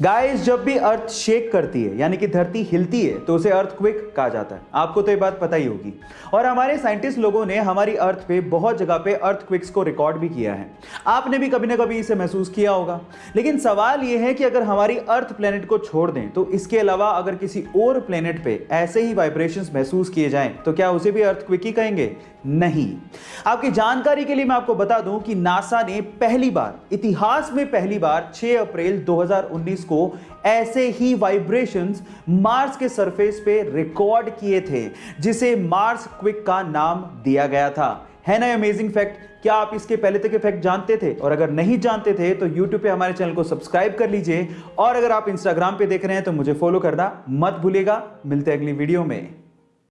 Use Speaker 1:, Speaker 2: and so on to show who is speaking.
Speaker 1: Guys जब भी अर्थ shake करती है, यानी कि धरती हिलती है तो उसे अर्थ क्विक कहा जाता है। आपको तो ये बात पता ही होगी। और हमारे साइंटिस्ट लोगों ने हमारी अर्थ पे बहुत जगह पे अर्थ क्विक्स को रिकॉर्ड भी किया है। आपने भी कभी ना कभी इसे महसूस किया होगा। लेकिन सवाल यह है कि अगर हमारी अर्थ प्लेनेट को छोड़ दें तो इसके अलावा अगर किसी और प्लेनेट पे ऐसे ही वाइब्रेशन महसूस किए जाएँ तो क्या उसे भी अर्थ क्विक ही कहेंगे? नहीं। आपकी जानकारी के लिए मैं आपको बता दूँ कि नासा ने पहली बार, इतिहास में पहली बार 6 अप्रैल 2019 को ऐसे ही वाइब्रेशंस मार्स के सरफेस पे रिकॉर्ड किए थे, जिसे मार्स क्विक का नाम दिया गया था। है ना अमेजिंग फैक्ट क्या आप इसके पहले तक के फैक्ट जानते थे? और अगर नहीं जानते थे तो YouTube पे हमारे चैनल को सब्सक्राइब कर लीजिए। और अगर आप Instagram पे देख रहे हैं तो मुझे फॉलो करना मत भूलेगा मिलते अगली वीडियो में।